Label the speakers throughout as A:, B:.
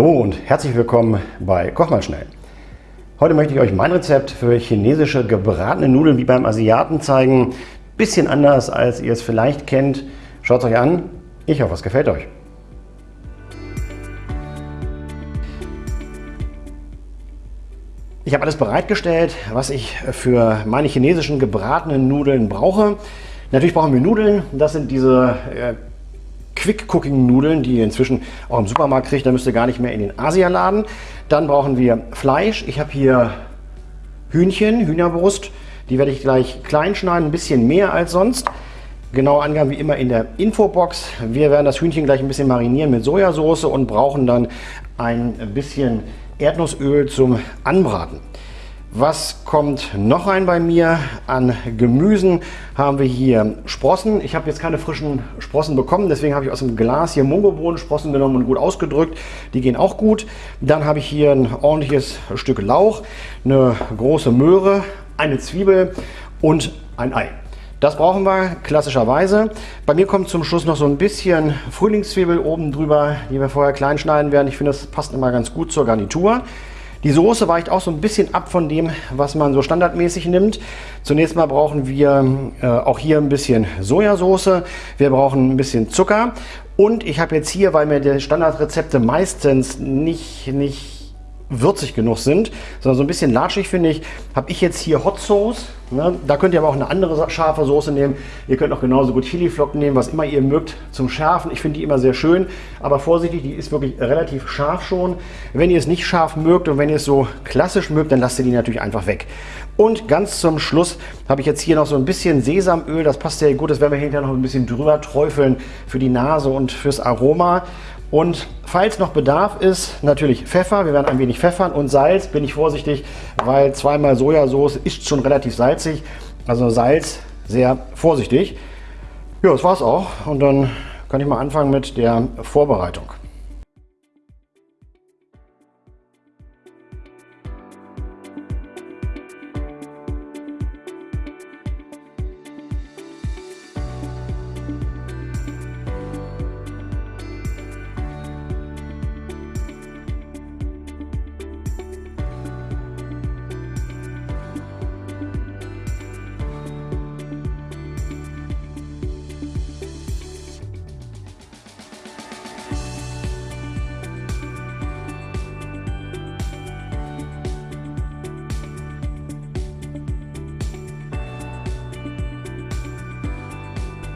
A: Hallo und herzlich willkommen bei Koch mal schnell. Heute möchte ich euch mein Rezept für chinesische gebratene Nudeln wie beim Asiaten zeigen. Bisschen anders als ihr es vielleicht kennt. Schaut es euch an. Ich hoffe, es gefällt euch. Ich habe alles bereitgestellt, was ich für meine chinesischen gebratenen Nudeln brauche. Natürlich brauchen wir Nudeln. Das sind diese äh, Quick-Cooking-Nudeln, die ihr inzwischen auch im Supermarkt kriegt. Da müsst ihr gar nicht mehr in den Asialaden. Dann brauchen wir Fleisch. Ich habe hier Hühnchen, Hühnerbrust. Die werde ich gleich klein schneiden, ein bisschen mehr als sonst. Genaue Angaben wie immer in der Infobox. Wir werden das Hühnchen gleich ein bisschen marinieren mit Sojasauce und brauchen dann ein bisschen Erdnussöl zum Anbraten. Was kommt noch rein bei mir? An Gemüsen haben wir hier Sprossen. Ich habe jetzt keine frischen Sprossen bekommen, deswegen habe ich aus dem Glas hier Mungobohnen-Sprossen genommen und gut ausgedrückt. Die gehen auch gut. Dann habe ich hier ein ordentliches Stück Lauch, eine große Möhre, eine Zwiebel und ein Ei. Das brauchen wir klassischerweise. Bei mir kommt zum Schluss noch so ein bisschen Frühlingszwiebel oben drüber, die wir vorher klein schneiden werden. Ich finde, das passt immer ganz gut zur Garnitur. Die Soße weicht auch so ein bisschen ab von dem, was man so standardmäßig nimmt. Zunächst mal brauchen wir äh, auch hier ein bisschen Sojasauce. Wir brauchen ein bisschen Zucker. Und ich habe jetzt hier, weil mir die Standardrezepte meistens nicht, nicht würzig genug sind, sondern so ein bisschen latschig finde ich, habe ich jetzt hier Hot Sauce. Ne? Da könnt ihr aber auch eine andere scharfe Soße nehmen. Ihr könnt auch genauso gut Chiliflocken nehmen, was immer ihr mögt zum Schärfen. Ich finde die immer sehr schön, aber vorsichtig, die ist wirklich relativ scharf schon. Wenn ihr es nicht scharf mögt und wenn ihr es so klassisch mögt, dann lasst ihr die natürlich einfach weg. Und ganz zum Schluss habe ich jetzt hier noch so ein bisschen Sesamöl. Das passt sehr gut. Das werden wir hinterher noch ein bisschen drüber träufeln für die Nase und fürs Aroma. Und falls noch Bedarf ist, natürlich Pfeffer. Wir werden ein wenig pfeffern und Salz. Bin ich vorsichtig, weil zweimal Sojasauce ist schon relativ salzig. Also Salz sehr vorsichtig. Ja, das war's auch. Und dann kann ich mal anfangen mit der Vorbereitung.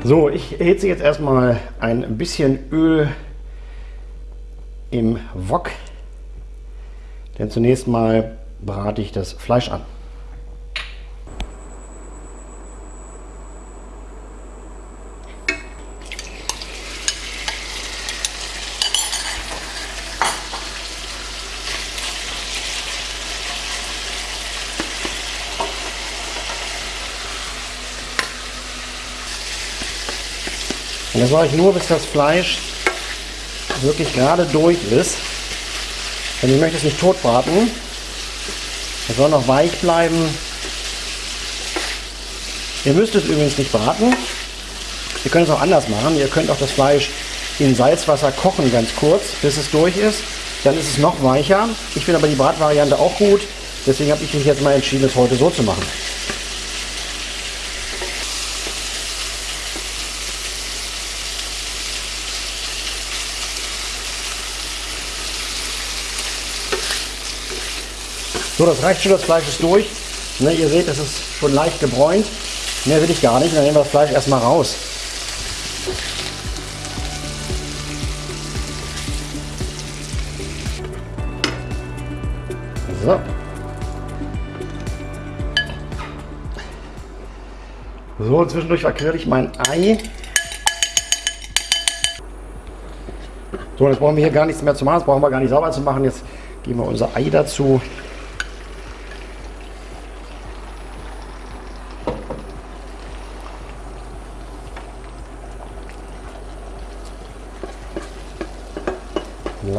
A: So, ich erhitze jetzt erstmal ein bisschen Öl im Wok, denn zunächst mal brate ich das Fleisch an. Das mache ich nur, bis das Fleisch wirklich gerade durch ist. Denn ich möchte es nicht tot braten. Es soll noch weich bleiben. Ihr müsst es übrigens nicht braten. Ihr könnt es auch anders machen. Ihr könnt auch das Fleisch in Salzwasser kochen ganz kurz, bis es durch ist. Dann ist es noch weicher. Ich finde aber die Bratvariante auch gut. Deswegen habe ich mich jetzt mal entschieden, es heute so zu machen. So, das reicht schon, das Fleisch ist durch. Ne, ihr seht, es ist schon leicht gebräunt. Mehr will ich gar nicht. Dann nehmen wir das Fleisch erstmal raus. So. So, zwischendurch verquirle ich mein Ei. So, jetzt brauchen wir hier gar nichts mehr zu machen. Das brauchen wir gar nicht sauber zu machen. Jetzt geben wir unser Ei dazu.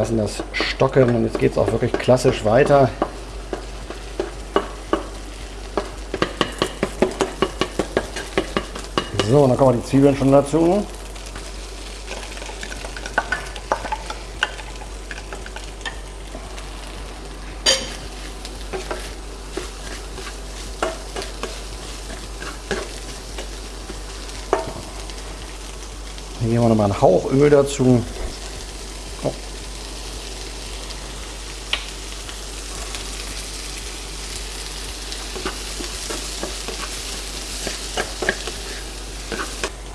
A: lassen das stocken und jetzt geht es auch wirklich klassisch weiter. So, dann kommen die Zwiebeln schon dazu. Hier haben wir nochmal einen Hauch Öl dazu.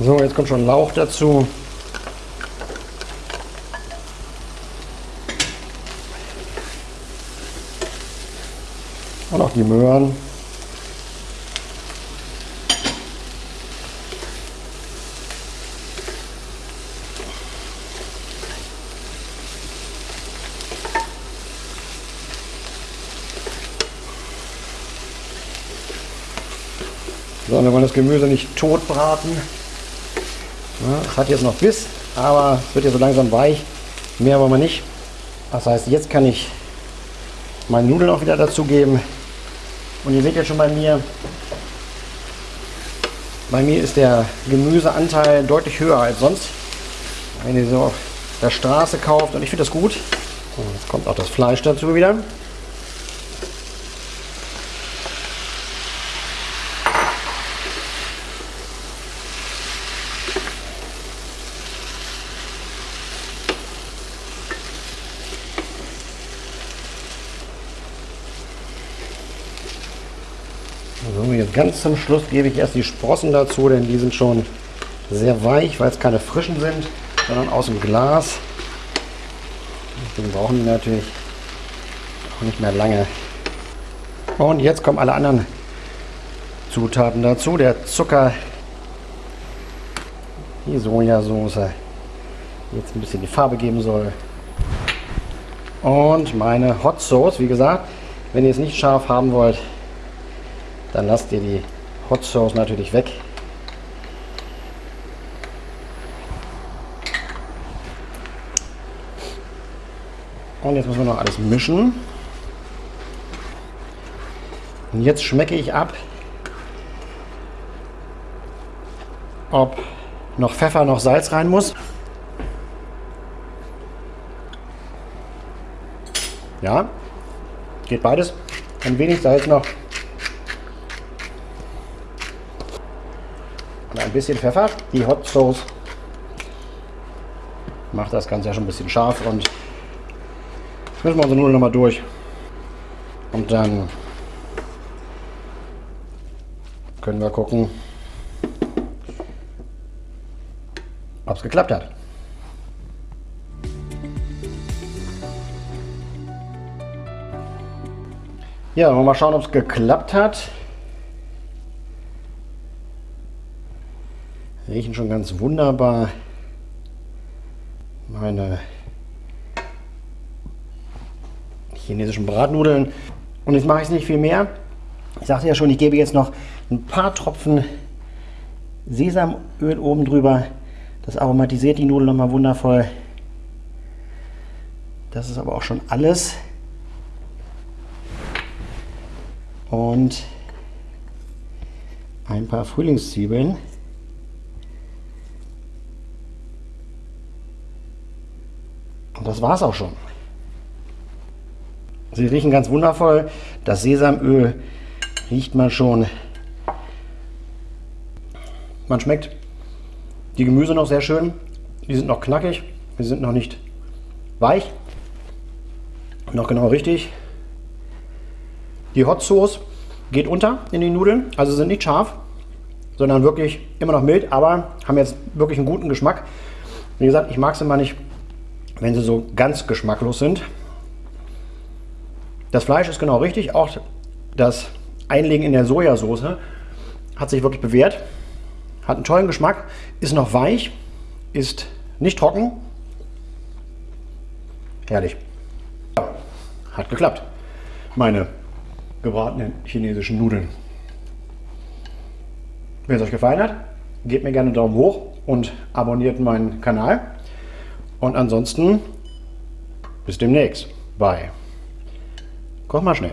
A: So, jetzt kommt schon Lauch dazu. Und auch die Möhren. So, wir wollen das Gemüse nicht tot braten. Es hat jetzt noch Biss, aber es wird ja so langsam weich. Mehr wollen wir nicht. Das heißt, jetzt kann ich meine Nudeln auch wieder dazugeben. Und ihr seht jetzt schon bei mir, bei mir ist der Gemüseanteil deutlich höher als sonst. Wenn ihr so auf der Straße kauft und ich finde das gut. Und jetzt kommt auch das Fleisch dazu wieder. So, jetzt ganz zum Schluss gebe ich erst die Sprossen dazu, denn die sind schon sehr weich, weil es keine frischen sind, sondern aus dem Glas. Deswegen brauchen die natürlich auch nicht mehr lange. Und jetzt kommen alle anderen Zutaten dazu. Der Zucker, die Sojasauce, die jetzt ein bisschen die Farbe geben soll. Und meine Hot Sauce, wie gesagt, wenn ihr es nicht scharf haben wollt, dann lasst ihr die Hot Sauce natürlich weg. Und jetzt müssen wir noch alles mischen. Und jetzt schmecke ich ab, ob noch Pfeffer, noch Salz rein muss. Ja, geht beides. Ein wenig Salz noch. Ein bisschen Pfeffer. Die Hot Sauce macht das Ganze ja schon ein bisschen scharf und müssen wir unsere Nudeln nochmal durch. Und dann können wir gucken, ob es geklappt hat. Ja, mal schauen, ob es geklappt hat. Riechen schon ganz wunderbar. Meine chinesischen Bratnudeln. Und jetzt mache ich es nicht viel mehr. Ich sagte ja schon, ich gebe jetzt noch ein paar Tropfen Sesamöl oben drüber. Das aromatisiert die Nudeln nochmal wundervoll. Das ist aber auch schon alles. Und ein paar Frühlingszwiebeln. Und das war es auch schon. Sie riechen ganz wundervoll. Das Sesamöl riecht man schon. Man schmeckt die Gemüse noch sehr schön. Die sind noch knackig. Die sind noch nicht weich. Noch genau richtig. Die Hot Sauce geht unter in die Nudeln. Also sind nicht scharf, sondern wirklich immer noch mild, aber haben jetzt wirklich einen guten Geschmack. Wie gesagt, ich mag es immer nicht wenn sie so ganz geschmacklos sind. Das Fleisch ist genau richtig, auch das Einlegen in der Sojasauce hat sich wirklich bewährt. Hat einen tollen Geschmack, ist noch weich, ist nicht trocken. Herrlich. Hat geklappt. Meine gebratenen chinesischen Nudeln. Wenn es euch gefallen hat, gebt mir gerne einen Daumen hoch und abonniert meinen Kanal. Und ansonsten bis demnächst. Bye. Koch mal schnell.